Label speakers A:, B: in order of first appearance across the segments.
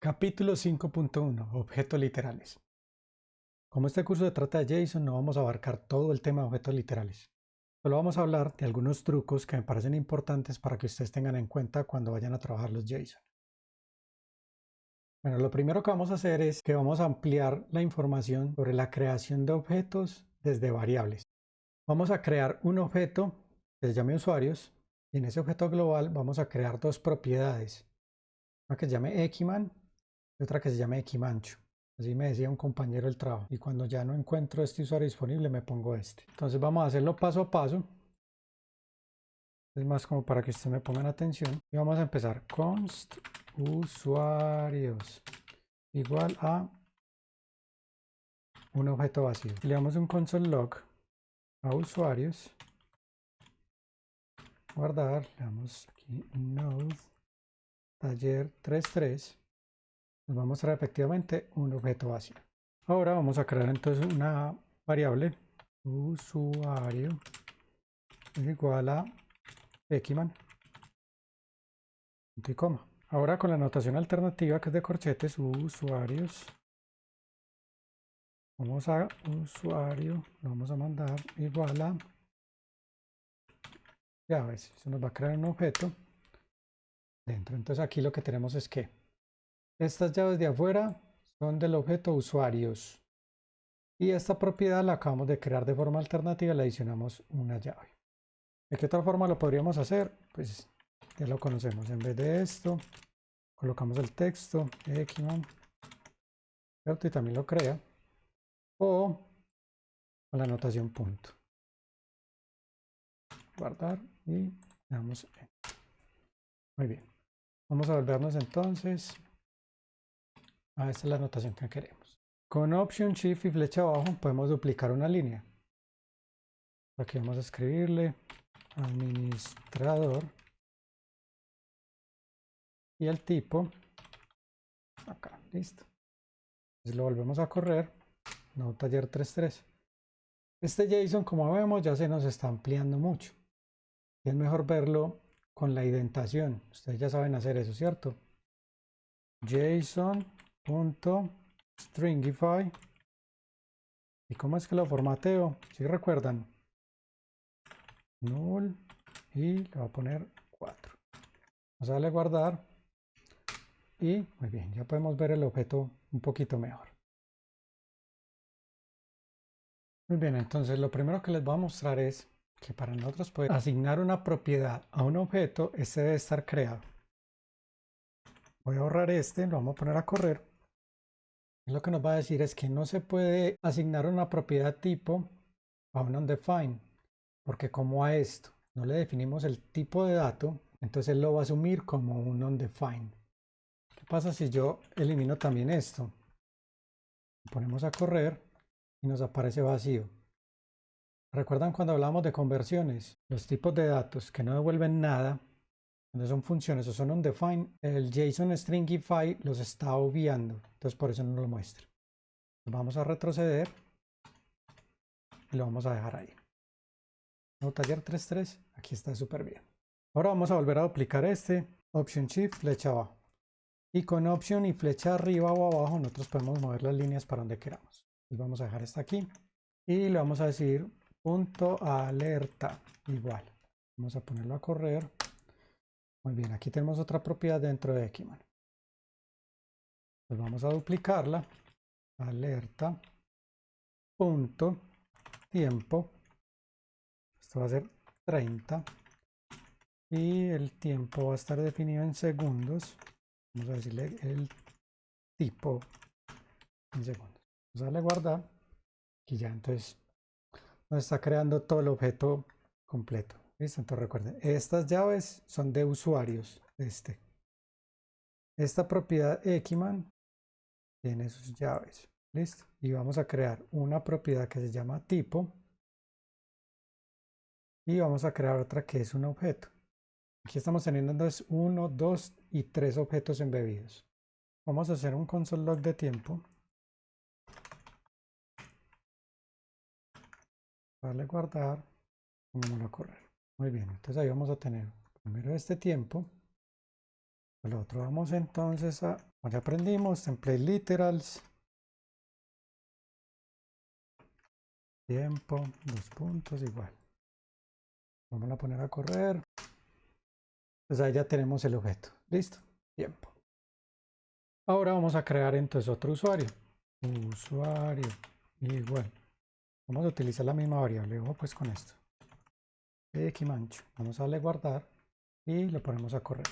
A: Capítulo 5.1 Objetos literales Como este curso se trata de JSON, no vamos a abarcar todo el tema de objetos literales. Solo vamos a hablar de algunos trucos que me parecen importantes para que ustedes tengan en cuenta cuando vayan a trabajar los JSON. Bueno, lo primero que vamos a hacer es que vamos a ampliar la información sobre la creación de objetos desde variables. Vamos a crear un objeto que se llame usuarios y en ese objeto global vamos a crear dos propiedades. Una que se llame Equiman otra que se llame Equimancho. Así me decía un compañero del trabajo. Y cuando ya no encuentro este usuario disponible, me pongo este. Entonces vamos a hacerlo paso a paso. Es más como para que ustedes me pongan atención. Y vamos a empezar. const usuarios igual a un objeto vacío. Le damos un console log a usuarios. Guardar. Le damos aquí node taller 33 nos va a mostrar efectivamente un objeto vacío. Ahora vamos a crear entonces una variable usuario igual a coma. Ahora con la notación alternativa que es de corchetes usuarios vamos a usuario lo vamos a mandar igual a ya ves, se nos va a crear un objeto dentro. Entonces aquí lo que tenemos es que estas llaves de afuera son del objeto usuarios. Y esta propiedad la acabamos de crear de forma alternativa, le adicionamos una llave. ¿De qué otra forma lo podríamos hacer? Pues ya lo conocemos. En vez de esto, colocamos el texto, Xman, y también lo crea. O con la anotación punto. Guardar y damos Muy bien. Vamos a volvernos entonces Ah, esta es la notación que queremos. Con Option Shift y flecha abajo podemos duplicar una línea. Aquí vamos a escribirle administrador y el tipo acá, listo. Entonces lo volvemos a correr, no taller 33. Este JSON, como vemos, ya se nos está ampliando mucho. Es mejor verlo con la indentación. Ustedes ya saben hacer eso, ¿cierto? JSON punto stringify. Y cómo es que lo formateo si recuerdan null y le voy a poner 4 vamos a darle guardar. Y muy bien ya podemos ver el objeto un poquito mejor. Muy bien entonces lo primero que les voy a mostrar es que para nosotros poder asignar una propiedad a un objeto este debe estar creado. Voy a ahorrar este lo vamos a poner a correr lo que nos va a decir es que no se puede asignar una propiedad tipo a un undefined, porque como a esto no le definimos el tipo de dato, entonces él lo va a asumir como un undefined. ¿Qué pasa si yo elimino también esto? Ponemos a correr y nos aparece vacío. ¿Recuerdan cuando hablamos de conversiones? Los tipos de datos que no devuelven nada cuando son funciones o son undefined, el JSON stringify los está obviando. Entonces por eso no lo muestra. Vamos a retroceder y lo vamos a dejar ahí. No, taller 3.3, aquí está súper bien. Ahora vamos a volver a duplicar este, Option Shift, flecha abajo. Y con Option y flecha arriba o abajo, nosotros podemos mover las líneas para donde queramos. Y vamos a dejar esta aquí. Y le vamos a decir punto alerta, igual. Vamos a ponerlo a correr. Muy bien, aquí tenemos otra propiedad dentro de Equiman. Pues vamos a duplicarla. Alerta. Punto. Tiempo. Esto va a ser 30. Y el tiempo va a estar definido en segundos. Vamos a decirle el tipo en segundos. Vamos a darle guardar. Y ya entonces nos está creando todo el objeto completo. Listo, entonces recuerden, estas llaves son de usuarios. Este. Esta propiedad Equiman tiene sus llaves. Listo. Y vamos a crear una propiedad que se llama tipo. Y vamos a crear otra que es un objeto. Aquí estamos teniendo entonces uno, dos y tres objetos embebidos. Vamos a hacer un console log de tiempo. Darle guardar. Vamos a correr. Muy bien, entonces ahí vamos a tener primero este tiempo. El otro vamos entonces a ya aprendimos, template literals. Tiempo, dos puntos, igual. Vamos a poner a correr. Pues ahí ya tenemos el objeto. Listo. Tiempo. Ahora vamos a crear entonces otro usuario. Usuario. Igual. Vamos a utilizar la misma variable. Ojo pues con esto. Mancho. Vamos a darle guardar y lo ponemos a correr.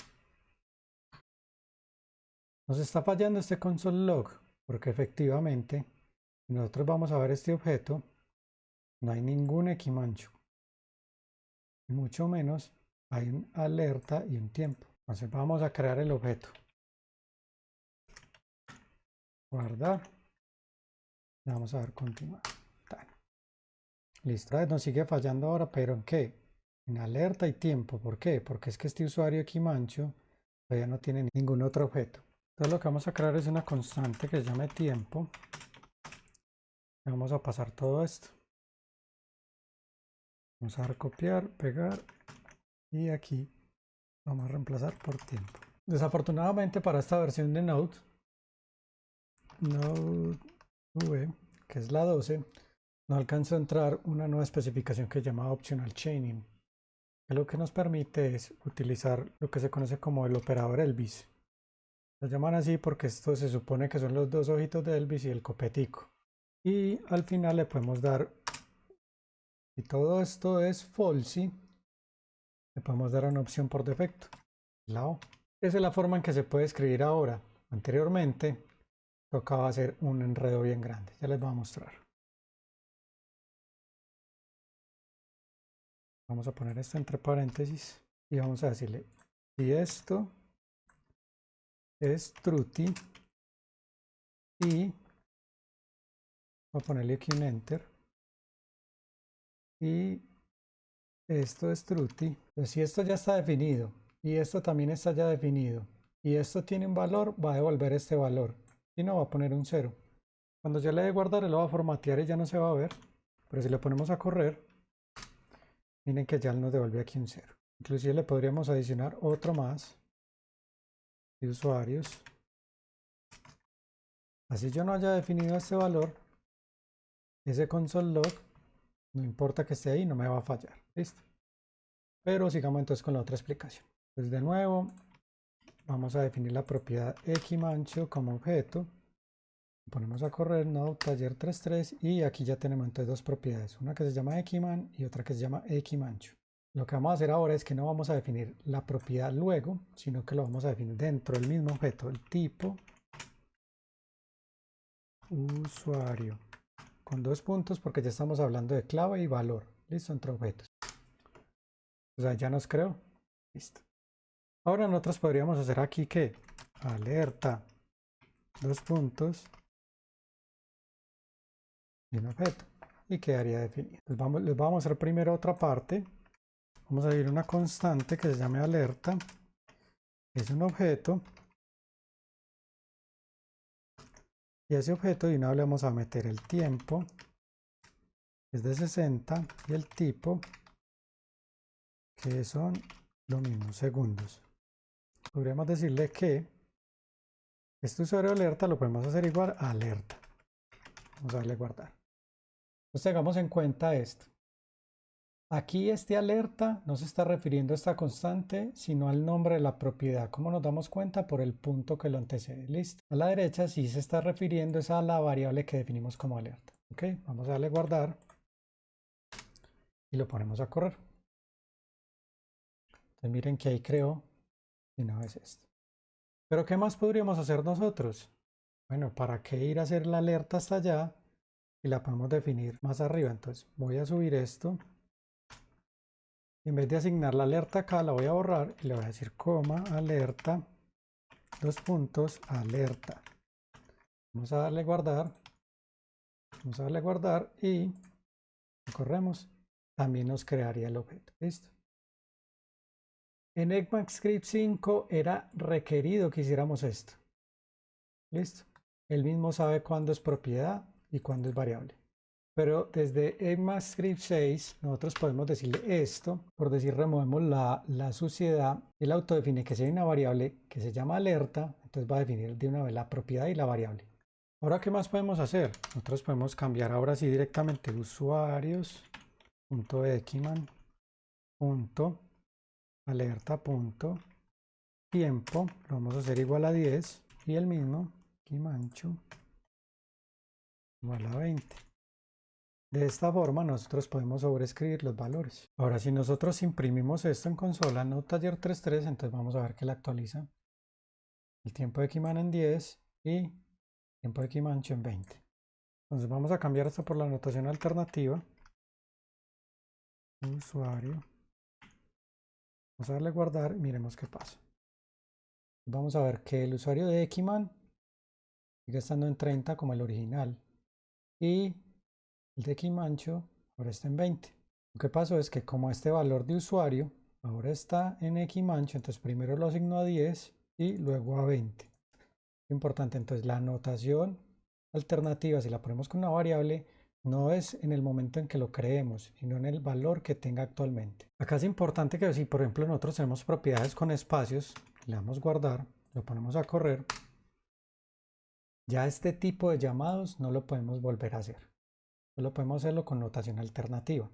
A: Nos está fallando este console log porque efectivamente nosotros vamos a ver este objeto. No hay ningún equimancho. Mucho menos hay un alerta y un tiempo. Entonces vamos a crear el objeto. Guardar. vamos a dar continuar. Listo. Nos sigue fallando ahora, pero ¿en qué? En alerta y tiempo. ¿Por qué? Porque es que este usuario aquí mancho todavía no tiene ningún otro objeto. Entonces lo que vamos a crear es una constante que se llame tiempo. vamos a pasar todo esto. Vamos a dar copiar, pegar y aquí vamos a reemplazar por tiempo. Desafortunadamente para esta versión de Node, Node V, que es la 12, no alcanza a entrar una nueva especificación que se llama Optional Chaining, lo que nos permite es utilizar lo que se conoce como el operador Elvis. Lo llaman así porque esto se supone que son los dos ojitos de Elvis y el copetico. Y al final le podemos dar, y todo esto es falsy, le podemos dar una opción por defecto, la O. Esa es la forma en que se puede escribir ahora. Anteriormente tocaba hacer un enredo bien grande. Ya les voy a mostrar. Vamos a poner esto entre paréntesis y vamos a decirle si esto es truty y voy a ponerle aquí un enter y esto es pues si esto ya está definido y esto también está ya definido y esto tiene un valor va a devolver este valor y no va a poner un 0 cuando ya le dé guardar él lo va a formatear y ya no se va a ver pero si le ponemos a correr Miren que ya nos devuelve aquí un 0. Inclusive le podríamos adicionar otro más de usuarios. Así yo no haya definido este valor, ese console log, no importa que esté ahí, no me va a fallar. Listo. Pero sigamos entonces con la otra explicación. Pues de nuevo, vamos a definir la propiedad xmancho como objeto ponemos a correr node taller 33 y aquí ya tenemos entonces dos propiedades, una que se llama xman y otra que se llama xmancho. Lo que vamos a hacer ahora es que no vamos a definir la propiedad luego, sino que lo vamos a definir dentro del mismo objeto, el tipo usuario, con dos puntos porque ya estamos hablando de clave y valor, listo, entre objetos. O sea, ya nos creó, listo. Ahora nosotros podríamos hacer aquí que alerta, dos puntos, un objeto y quedaría definido. Les vamos, les vamos a hacer primero otra parte. Vamos a ir una constante que se llame alerta. Es un objeto. Y ese objeto de una vez le vamos a meter el tiempo. Es de 60 y el tipo que son lo mismo, segundos. Podríamos decirle que este usuario alerta lo podemos hacer igual a alerta. Vamos a darle guardar. Entonces tengamos en cuenta esto. Aquí este alerta no se está refiriendo a esta constante, sino al nombre de la propiedad. ¿Cómo nos damos cuenta? Por el punto que lo antecede. Listo. A la derecha sí se está refiriendo a la variable que definimos como alerta. Ok, vamos a darle guardar. Y lo ponemos a correr. Entonces miren que ahí creo y no es esto. Pero ¿qué más podríamos hacer nosotros? Bueno, ¿para qué ir a hacer la alerta hasta allá? Y la podemos definir más arriba. Entonces voy a subir esto. En vez de asignar la alerta acá, la voy a borrar y le voy a decir coma, alerta, dos puntos, alerta. Vamos a darle guardar. Vamos a darle guardar y corremos. También nos crearía el objeto. Listo. En ECMAScript 5 era requerido que hiciéramos esto. Listo. Él mismo sabe cuándo es propiedad y cuándo es variable. Pero desde ECMAScript 6 nosotros podemos decirle esto, por decir removemos la, la suciedad, él autodefine que si hay una variable que se llama alerta, entonces va a definir de una vez la propiedad y la variable. Ahora, ¿qué más podemos hacer? Nosotros podemos cambiar ahora sí directamente usuarios.ekiman alerta punto tiempo lo vamos a hacer igual a 10 y el mismo kimanchu igual a 20 de esta forma nosotros podemos sobreescribir los valores. Ahora si nosotros imprimimos esto en consola no taller 33 entonces vamos a ver que la actualiza. El tiempo de Kiman en 10 y tiempo de Kimanchu en 20 entonces vamos a cambiar esto por la anotación alternativa. Usuario. Vamos a darle guardar y miremos qué pasa. Vamos a ver que el usuario de Ekiman sigue estando en 30 como el original. Y el de Ekimancho ahora está en 20. Lo que pasó es que como este valor de usuario ahora está en Ekimancho, entonces primero lo asigno a 10 y luego a 20. Importante, entonces la anotación alternativa, si la ponemos con una variable, no es en el momento en que lo creemos, sino en el valor que tenga actualmente. Acá es importante que si por ejemplo nosotros tenemos propiedades con espacios, le damos guardar, lo ponemos a correr, ya este tipo de llamados no lo podemos volver a hacer. Solo podemos hacerlo con notación alternativa.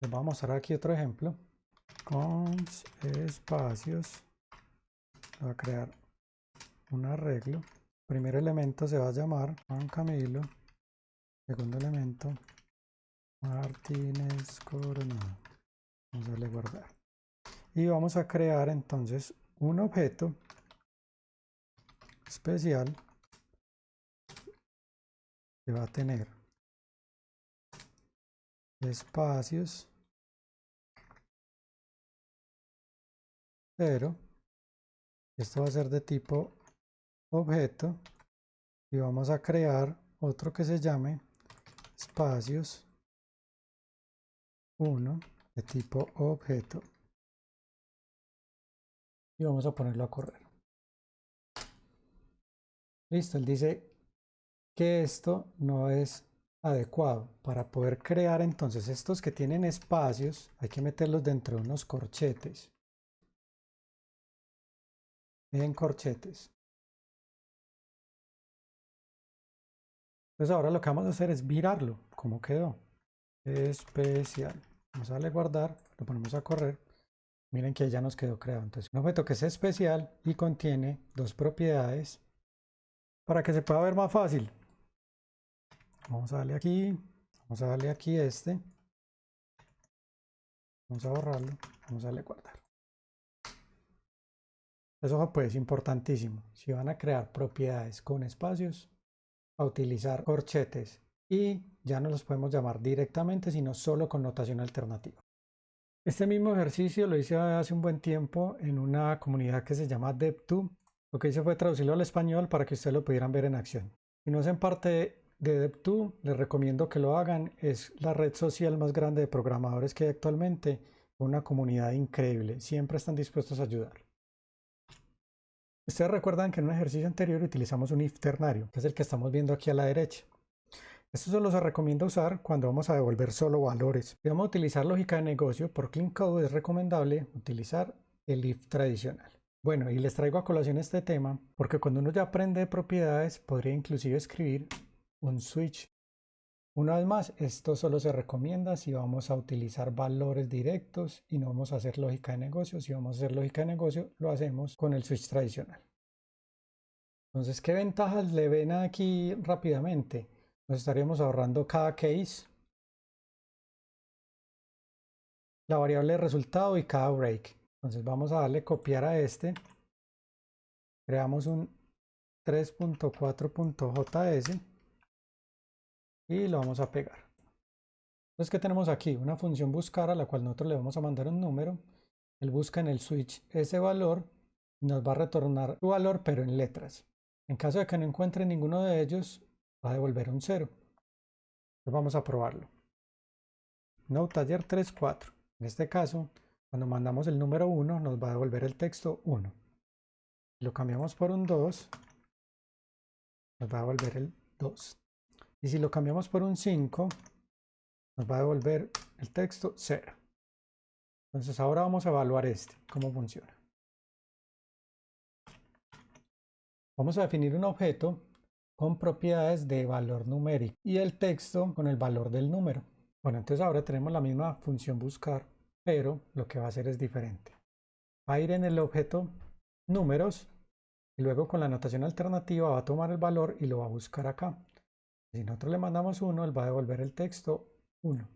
A: Les voy a mostrar aquí otro ejemplo. Con espacios. Voy a crear un arreglo. Primer elemento se va a llamar Juan Camilo Segundo elemento, Martínez Coronado. Vamos a darle guardar. Y vamos a crear entonces un objeto especial que va a tener espacios pero esto va a ser de tipo objeto y vamos a crear otro que se llame espacios 1 de tipo objeto y vamos a ponerlo a correr listo él dice que esto no es adecuado para poder crear entonces estos que tienen espacios hay que meterlos dentro de unos corchetes en corchetes Entonces ahora lo que vamos a hacer es virarlo, como quedó. Especial. Vamos a darle guardar, lo ponemos a correr. Miren que ya nos quedó creado. Entonces un objeto que es especial y contiene dos propiedades para que se pueda ver más fácil. Vamos a darle aquí, vamos a darle aquí este. Vamos a borrarlo, vamos a darle guardar. Eso pues es importantísimo. Si van a crear propiedades con espacios, a utilizar corchetes y ya no los podemos llamar directamente, sino solo con notación alternativa. Este mismo ejercicio lo hice hace un buen tiempo en una comunidad que se llama DevTube. Lo que hice fue traducirlo al español para que ustedes lo pudieran ver en acción. Si no hacen parte de DevTube, les recomiendo que lo hagan. Es la red social más grande de programadores que hay actualmente. Una comunidad increíble. Siempre están dispuestos a ayudar. Ustedes recuerdan que en un ejercicio anterior utilizamos un if ternario, que es el que estamos viendo aquí a la derecha. Esto solo se recomienda usar cuando vamos a devolver solo valores. Si vamos a utilizar lógica de negocio, por Clean Code es recomendable utilizar el if tradicional. Bueno, y les traigo a colación este tema porque cuando uno ya aprende propiedades podría inclusive escribir un switch. Una vez más, esto solo se recomienda si vamos a utilizar valores directos y no vamos a hacer lógica de negocio. Si vamos a hacer lógica de negocio, lo hacemos con el switch tradicional. Entonces, ¿qué ventajas le ven aquí rápidamente? Nos estaríamos ahorrando cada case, la variable de resultado y cada break. Entonces vamos a darle copiar a este. Creamos un 3.4.js y lo vamos a pegar. Entonces, ¿qué tenemos aquí? Una función buscar a la cual nosotros le vamos a mandar un número. Él busca en el switch ese valor y nos va a retornar su valor, pero en letras. En caso de que no encuentre ninguno de ellos, va a devolver un 0. Entonces vamos a probarlo. No taller 34. En este caso, cuando mandamos el número 1, nos va a devolver el texto 1. Lo cambiamos por un 2, nos va a devolver el 2. Y si lo cambiamos por un 5, nos va a devolver el texto 0. Entonces ahora vamos a evaluar este, cómo funciona. Vamos a definir un objeto con propiedades de valor numérico y el texto con el valor del número. Bueno, entonces ahora tenemos la misma función buscar, pero lo que va a hacer es diferente. Va a ir en el objeto números y luego con la anotación alternativa va a tomar el valor y lo va a buscar acá. Si nosotros le mandamos 1, él va a devolver el texto 1.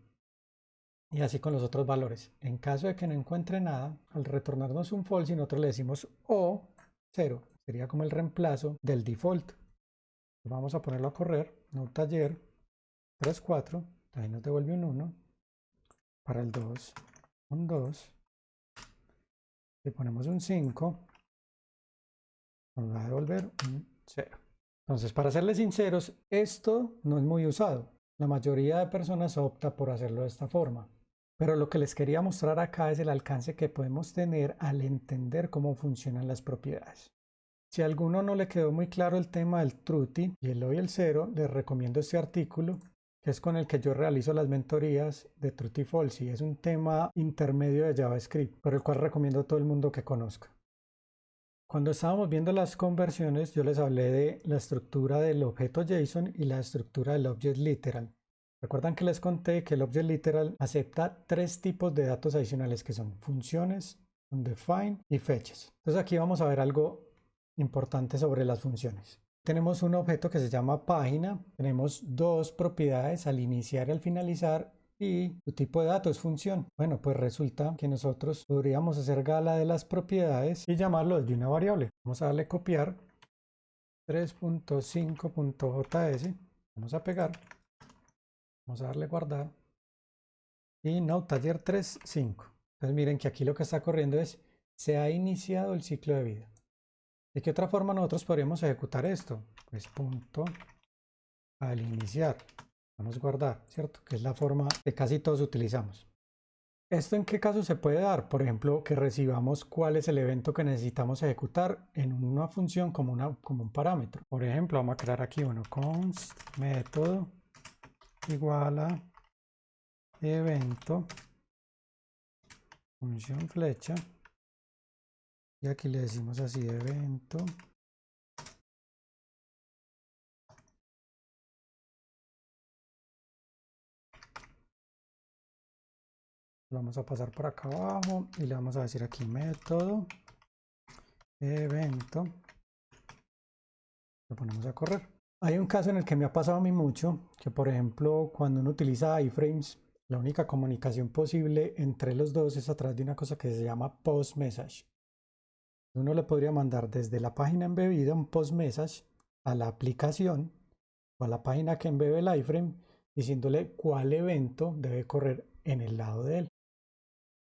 A: Y así con los otros valores. En caso de que no encuentre nada, al retornarnos un false, nosotros le decimos o 0. Sería como el reemplazo del default. Vamos a ponerlo a correr. No taller 34. Ahí nos devuelve un 1. Para el 2, un 2. Le ponemos un 5. Nos va a devolver un 0. Entonces, para serles sinceros, esto no es muy usado. La mayoría de personas opta por hacerlo de esta forma. Pero lo que les quería mostrar acá es el alcance que podemos tener al entender cómo funcionan las propiedades. Si a alguno no le quedó muy claro el tema del Truty y el hoy el cero, les recomiendo este artículo es con el que yo realizo las mentorías de Truty Falsi. Es un tema intermedio de JavaScript, por el cual recomiendo a todo el mundo que conozca. Cuando estábamos viendo las conversiones, yo les hablé de la estructura del objeto JSON y la estructura del Object Literal. Recuerdan que les conté que el Object Literal acepta tres tipos de datos adicionales que son funciones, undefined y fechas. Entonces aquí vamos a ver algo importante sobre las funciones. Tenemos un objeto que se llama página, tenemos dos propiedades al iniciar y al finalizar y su tipo de dato es función. Bueno, pues resulta que nosotros podríamos hacer gala de las propiedades y llamarlo desde una variable. Vamos a darle copiar 3.5.js, vamos a pegar, vamos a darle guardar y no taller 3.5. Entonces miren que aquí lo que está corriendo es se ha iniciado el ciclo de vida. ¿De qué otra forma nosotros podríamos ejecutar esto? Pues punto al iniciar. Vamos a guardar, ¿cierto? Que es la forma que casi todos utilizamos. ¿Esto en qué caso se puede dar? Por ejemplo, que recibamos cuál es el evento que necesitamos ejecutar en una función como, como un parámetro. Por ejemplo, vamos a crear aquí uno, const método igual a evento función flecha y aquí le decimos así evento. Vamos a pasar por acá abajo y le vamos a decir aquí método evento. Lo ponemos a correr. Hay un caso en el que me ha pasado a mí mucho que por ejemplo cuando uno utiliza iframes la única comunicación posible entre los dos es a través de una cosa que se llama post message uno le podría mandar desde la página embebida un post message a la aplicación o a la página que embebe el iframe diciéndole cuál evento debe correr en el lado de él.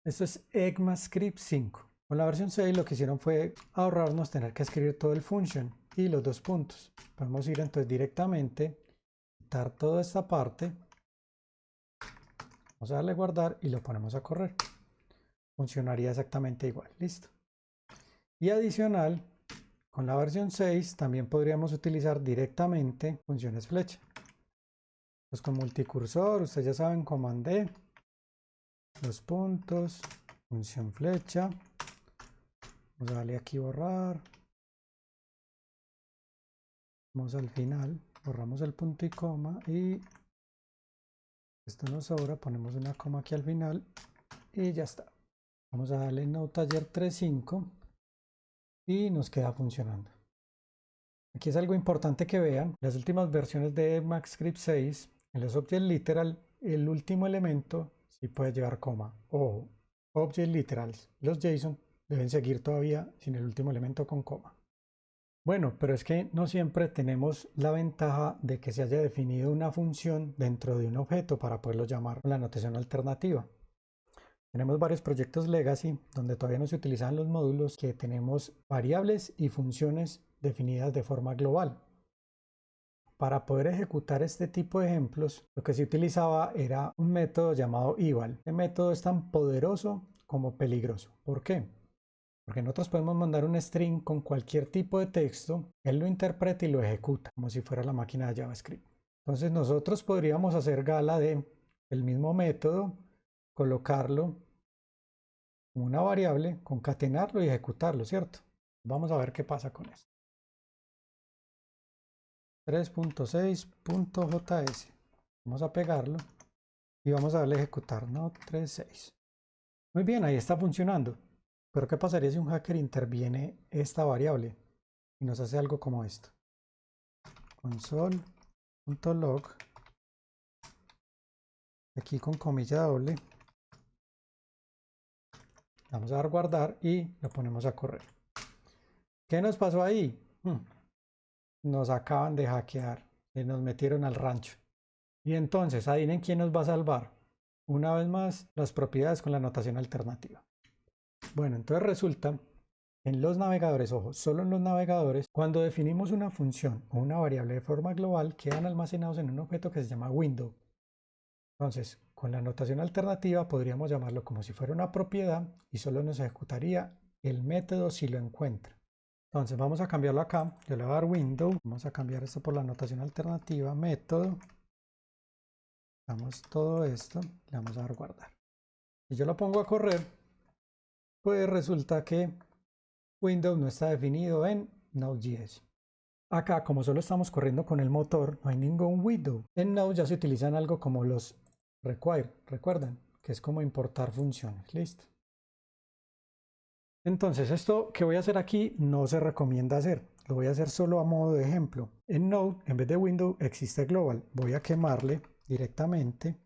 A: Esto es ECMAScript 5. Con la versión 6 lo que hicieron fue ahorrarnos tener que escribir todo el function y los dos puntos. Podemos ir entonces directamente, quitar toda esta parte, vamos a darle guardar y lo ponemos a correr. Funcionaría exactamente igual. Listo. Y adicional, con la versión 6 también podríamos utilizar directamente funciones flecha. Pues con multicursor, ustedes ya saben, comandé los puntos, función flecha. Vamos a darle aquí borrar. Vamos al final, borramos el punto y coma y esto nos sobra, ponemos una coma aquí al final y ya está. Vamos a darle no taller 3.5 y nos queda funcionando. Aquí es algo importante que vean, las últimas versiones de MaxScript 6, en los Object Literal, el último elemento sí puede llevar coma. O Object Literals, los JSON deben seguir todavía sin el último elemento con coma. Bueno, pero es que no siempre tenemos la ventaja de que se haya definido una función dentro de un objeto para poderlo llamar la notación alternativa. Tenemos varios proyectos legacy donde todavía no se utilizan los módulos que tenemos variables y funciones definidas de forma global. Para poder ejecutar este tipo de ejemplos, lo que se utilizaba era un método llamado eval. Este método es tan poderoso como peligroso. ¿Por qué? Porque nosotros podemos mandar un string con cualquier tipo de texto, él lo interpreta y lo ejecuta, como si fuera la máquina de JavaScript. Entonces nosotros podríamos hacer gala de el mismo método, colocarlo una variable, concatenarlo y ejecutarlo, ¿cierto? Vamos a ver qué pasa con esto. 3.6.js. Vamos a pegarlo y vamos a darle a ejecutar, no 3.6. Muy bien, ahí está funcionando. Pero ¿qué pasaría si un hacker interviene esta variable y nos hace algo como esto? console.log aquí con comilla doble vamos a dar guardar y lo ponemos a correr ¿qué nos pasó ahí? Hmm. nos acaban de hackear y nos metieron al rancho y entonces adivinen quién nos va a salvar una vez más las propiedades con la notación alternativa bueno entonces resulta en los navegadores, ojo, solo en los navegadores, cuando definimos una función o una variable de forma global, quedan almacenados en un objeto que se llama window. Entonces, con la notación alternativa podríamos llamarlo como si fuera una propiedad y solo nos ejecutaría el método si lo encuentra. Entonces vamos a cambiarlo acá, yo le voy a dar window, vamos a cambiar esto por la notación alternativa, método, damos todo esto, le vamos a dar guardar. Si yo lo pongo a correr, pues resulta que Windows no está definido en Node.js. Acá, como solo estamos corriendo con el motor, no hay ningún window. En Node ya se utilizan algo como los require, recuerdan, que es como importar funciones. Listo. Entonces, esto que voy a hacer aquí no se recomienda hacer. Lo voy a hacer solo a modo de ejemplo. En Node, en vez de window, existe global. Voy a quemarle directamente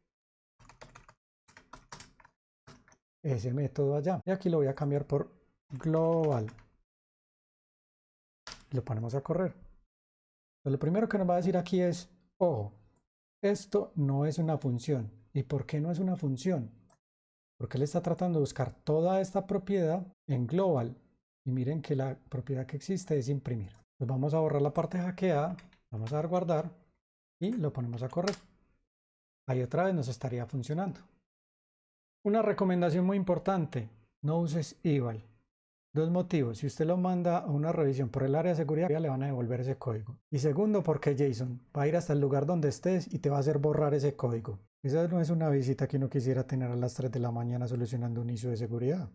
A: ese método allá. Y aquí lo voy a cambiar por global. Lo ponemos a correr. lo primero que nos va a decir aquí es, ojo, esto no es una función. ¿Y por qué no es una función? Porque él está tratando de buscar toda esta propiedad en global. Y miren que la propiedad que existe es imprimir. Pues vamos a borrar la parte hackeada, vamos a dar guardar y lo ponemos a correr. Ahí otra vez nos estaría funcionando. Una recomendación muy importante, no uses eval. Dos motivos. Si usted lo manda a una revisión por el área de seguridad, le van a devolver ese código. Y segundo, porque Jason va a ir hasta el lugar donde estés y te va a hacer borrar ese código. Esa no es una visita que uno quisiera tener a las 3 de la mañana solucionando un ISO de seguridad.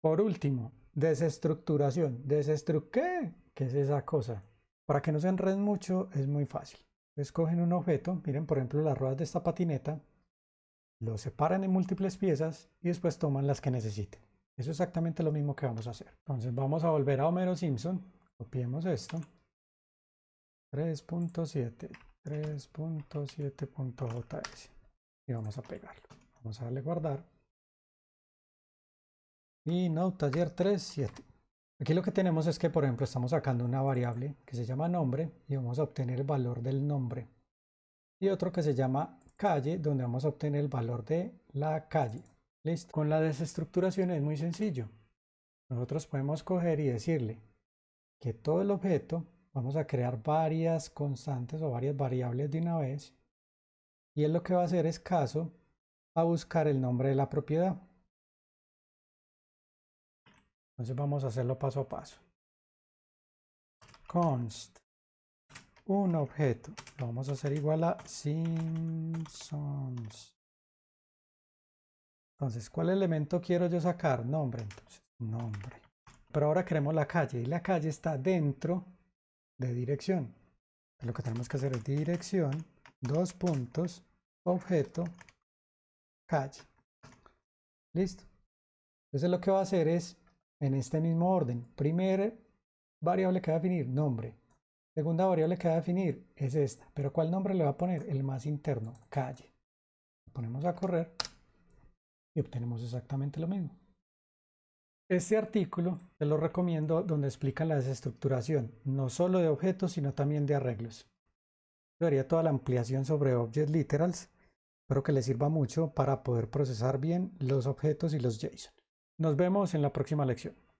A: Por último, desestructuración. ¿Desestru qué? ¿Qué es esa cosa? Para que no se enreden mucho, es muy fácil. Escogen un objeto, miren por ejemplo las ruedas de esta patineta, lo separan en múltiples piezas y después toman las que necesiten. Eso es exactamente lo mismo que vamos a hacer. Entonces vamos a volver a Homero Simpson. Copiemos esto. 3.7, 3.7.js. Y vamos a pegarlo. Vamos a darle guardar. Y no, taller 3.7. Aquí lo que tenemos es que, por ejemplo, estamos sacando una variable que se llama nombre y vamos a obtener el valor del nombre. Y otro que se llama calle, donde vamos a obtener el valor de la calle. Listo. Con la desestructuración es muy sencillo. Nosotros podemos coger y decirle que todo el objeto, vamos a crear varias constantes o varias variables de una vez. Y él lo que va a hacer es caso a buscar el nombre de la propiedad. Entonces vamos a hacerlo paso a paso. Const un objeto. Lo vamos a hacer igual a Simpsons. Entonces, ¿cuál elemento quiero yo sacar? Nombre, entonces, nombre. Pero ahora queremos la calle y la calle está dentro de dirección. Lo que tenemos que hacer es dirección, dos puntos, objeto, calle. Listo. Entonces lo que va a hacer es, en este mismo orden, primera variable que va a definir, nombre. Segunda variable que va a definir es esta. Pero ¿cuál nombre le va a poner? El más interno, calle. ponemos a correr y obtenemos exactamente lo mismo. Este artículo te lo recomiendo donde explica la desestructuración, no solo de objetos, sino también de arreglos. Yo haría toda la ampliación sobre Object Literals, espero que les sirva mucho para poder procesar bien los objetos y los JSON. Nos vemos en la próxima lección.